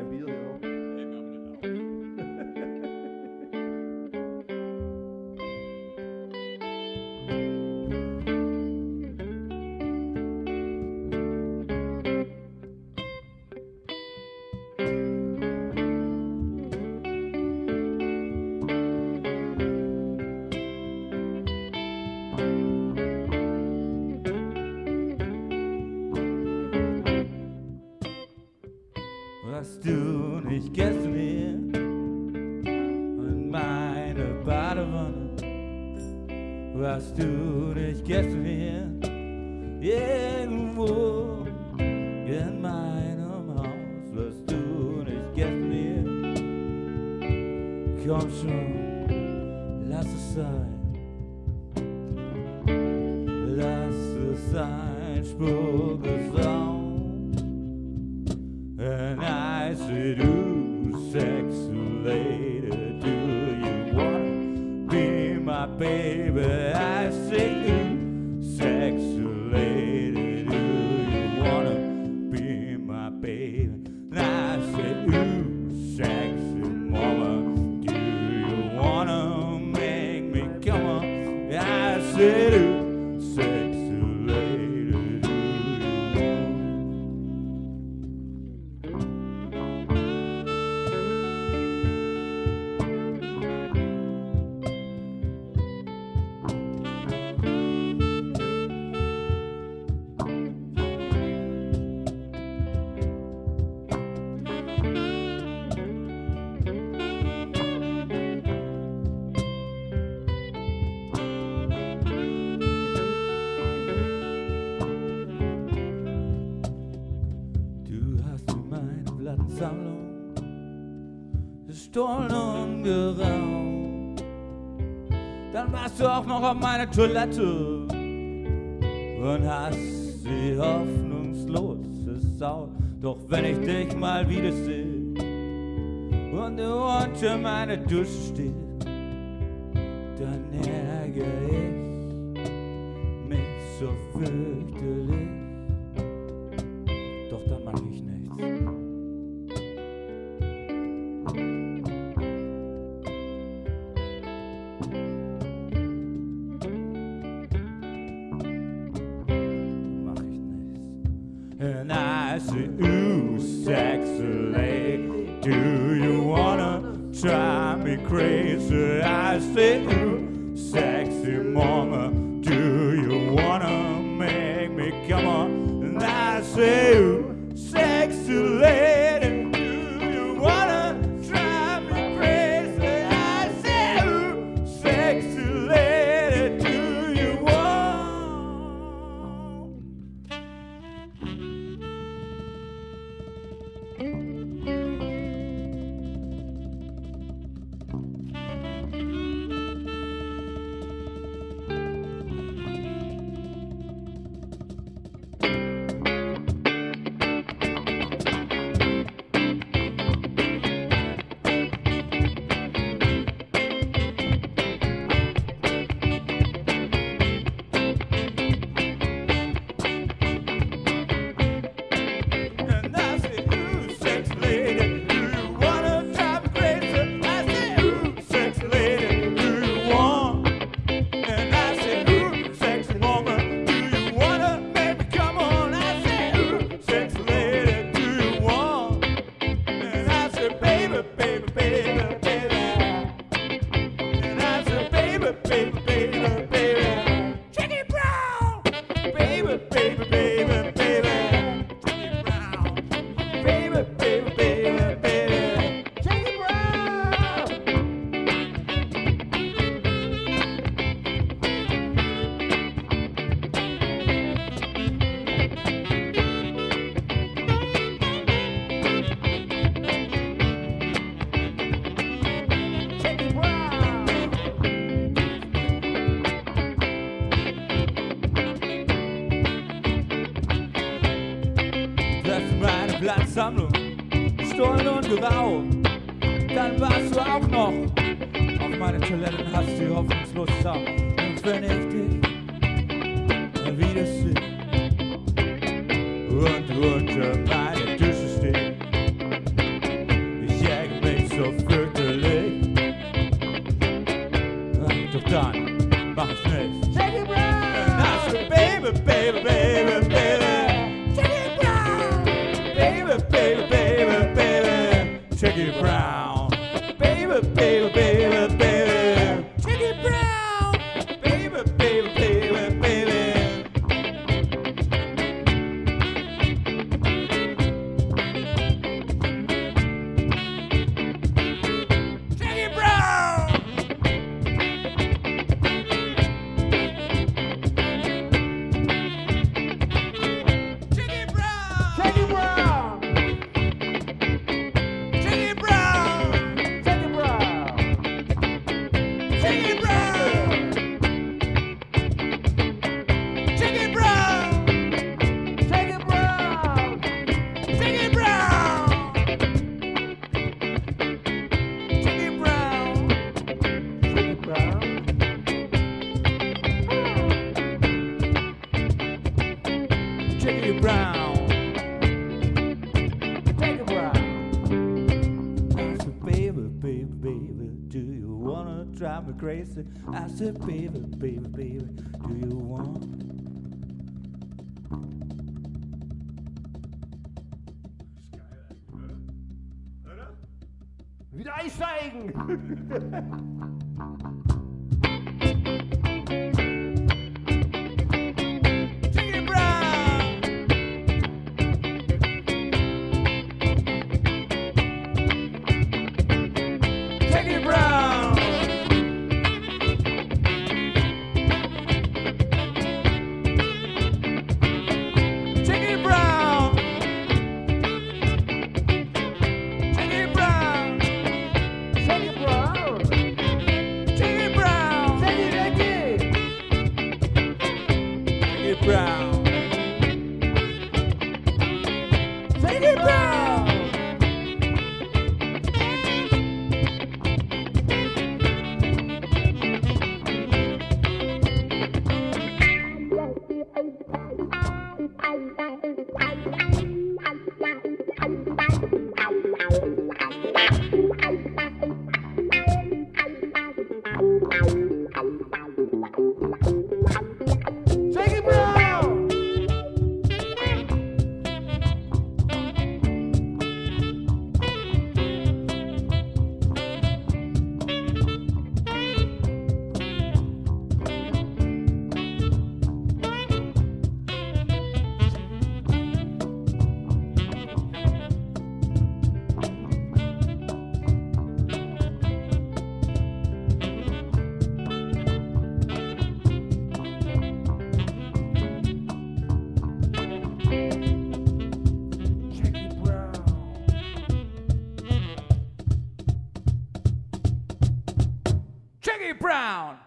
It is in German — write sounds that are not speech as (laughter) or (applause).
bendito Dios. Was du nicht gestern irgendwo in meinem Haus, was du nicht gestern komm schon, lass es sein. Lass es ein Spurgesang. And gestohlen geraubt. Dann warst du auch noch auf meiner Toilette und hast sie hoffnungslos versaut. Doch wenn ich dich mal wieder sehe und du unter meiner Dusche stehst, dann ärgere ich mich so fürchterlich. I say, ooh, sexy lady, do you wanna drive me crazy? I say, ooh, sexy mama, Ist meine Platzsammlung, gestohlen und geraubt. Dann warst du auch noch auf meiner Toilette und hast sie hoffnungslos saugt. Und wenn ich dich mal wieder sehe und drive me crazy. I said, baby, baby, baby, do you want? Wieder einsteigen! (laughs) ground